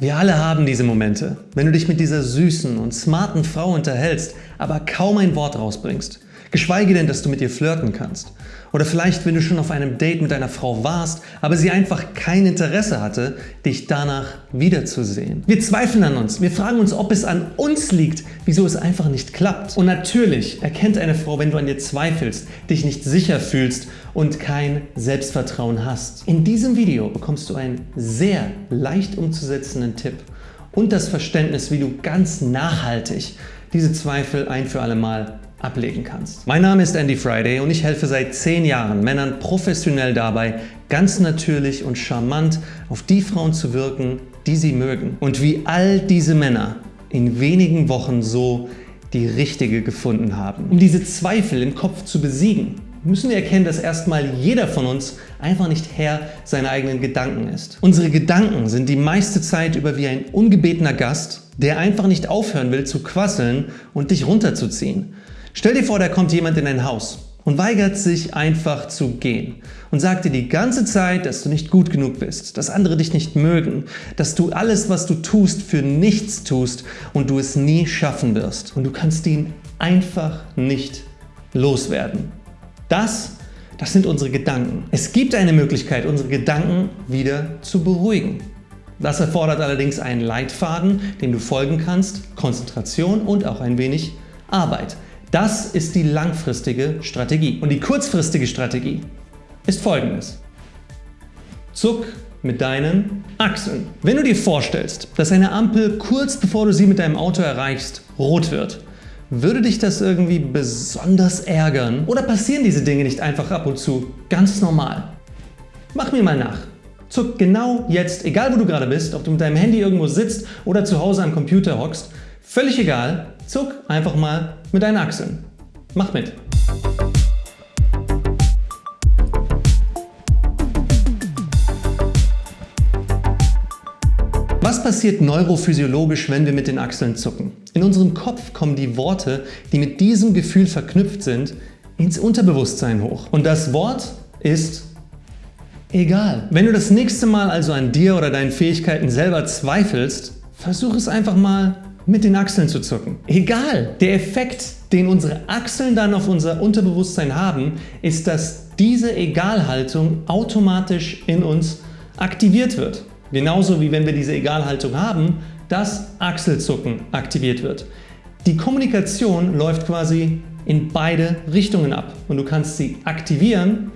Wir alle haben diese Momente, wenn du dich mit dieser süßen und smarten Frau unterhältst, aber kaum ein Wort rausbringst. Geschweige denn, dass du mit ihr flirten kannst. Oder vielleicht, wenn du schon auf einem Date mit einer Frau warst, aber sie einfach kein Interesse hatte, dich danach wiederzusehen. Wir zweifeln an uns. Wir fragen uns, ob es an uns liegt, wieso es einfach nicht klappt. Und natürlich erkennt eine Frau, wenn du an dir zweifelst, dich nicht sicher fühlst und kein Selbstvertrauen hast. In diesem Video bekommst du einen sehr leicht umzusetzenden Tipp und das Verständnis, wie du ganz nachhaltig diese Zweifel ein für alle Mal ablegen kannst. Mein Name ist Andy Friday und ich helfe seit 10 Jahren Männern professionell dabei, ganz natürlich und charmant auf die Frauen zu wirken, die sie mögen. Und wie all diese Männer in wenigen Wochen so die richtige gefunden haben. Um diese Zweifel im Kopf zu besiegen, müssen wir erkennen, dass erstmal jeder von uns einfach nicht Herr seiner eigenen Gedanken ist. Unsere Gedanken sind die meiste Zeit über wie ein ungebetener Gast, der einfach nicht aufhören will zu quasseln und dich runterzuziehen. Stell dir vor, da kommt jemand in dein Haus und weigert sich einfach zu gehen und sagt dir die ganze Zeit, dass du nicht gut genug bist, dass andere dich nicht mögen, dass du alles, was du tust, für nichts tust und du es nie schaffen wirst und du kannst ihn einfach nicht loswerden. Das, das sind unsere Gedanken. Es gibt eine Möglichkeit, unsere Gedanken wieder zu beruhigen. Das erfordert allerdings einen Leitfaden, dem du folgen kannst, Konzentration und auch ein wenig Arbeit. Das ist die langfristige Strategie. Und die kurzfristige Strategie ist folgendes. Zuck mit deinen Achseln. Wenn du dir vorstellst, dass eine Ampel kurz bevor du sie mit deinem Auto erreichst, rot wird, würde dich das irgendwie besonders ärgern? Oder passieren diese Dinge nicht einfach ab und zu ganz normal? Mach mir mal nach. Zuck genau jetzt, egal wo du gerade bist, ob du mit deinem Handy irgendwo sitzt oder zu Hause am Computer hockst, völlig egal, zuck einfach mal mit deinen Achseln. Mach mit! Was passiert neurophysiologisch, wenn wir mit den Achseln zucken? In unserem Kopf kommen die Worte, die mit diesem Gefühl verknüpft sind, ins Unterbewusstsein hoch. Und das Wort ist egal. Wenn du das nächste Mal also an dir oder deinen Fähigkeiten selber zweifelst, versuch es einfach mal mit den Achseln zu zucken. Egal, der Effekt, den unsere Achseln dann auf unser Unterbewusstsein haben, ist, dass diese Egalhaltung automatisch in uns aktiviert wird. Genauso wie wenn wir diese Egalhaltung haben, das Achselzucken aktiviert wird. Die Kommunikation läuft quasi in beide Richtungen ab und du kannst sie aktivieren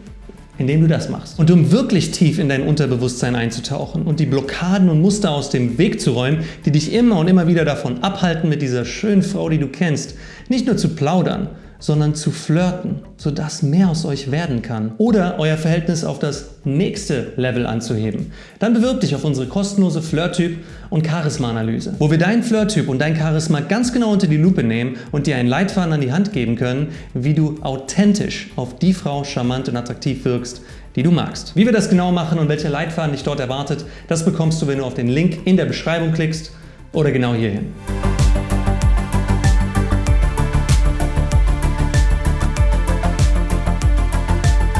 indem du das machst. Und um wirklich tief in dein Unterbewusstsein einzutauchen und die Blockaden und Muster aus dem Weg zu räumen, die dich immer und immer wieder davon abhalten, mit dieser schönen Frau, die du kennst, nicht nur zu plaudern, sondern zu flirten, sodass mehr aus euch werden kann. Oder euer Verhältnis auf das nächste Level anzuheben. Dann bewirb dich auf unsere kostenlose Flirt-Typ- und Charisma-Analyse, wo wir deinen Flirt-Typ und dein Charisma ganz genau unter die Lupe nehmen und dir einen Leitfaden an die Hand geben können, wie du authentisch auf die Frau charmant und attraktiv wirkst, die du magst. Wie wir das genau machen und welcher Leitfaden dich dort erwartet, das bekommst du, wenn du auf den Link in der Beschreibung klickst oder genau hierhin.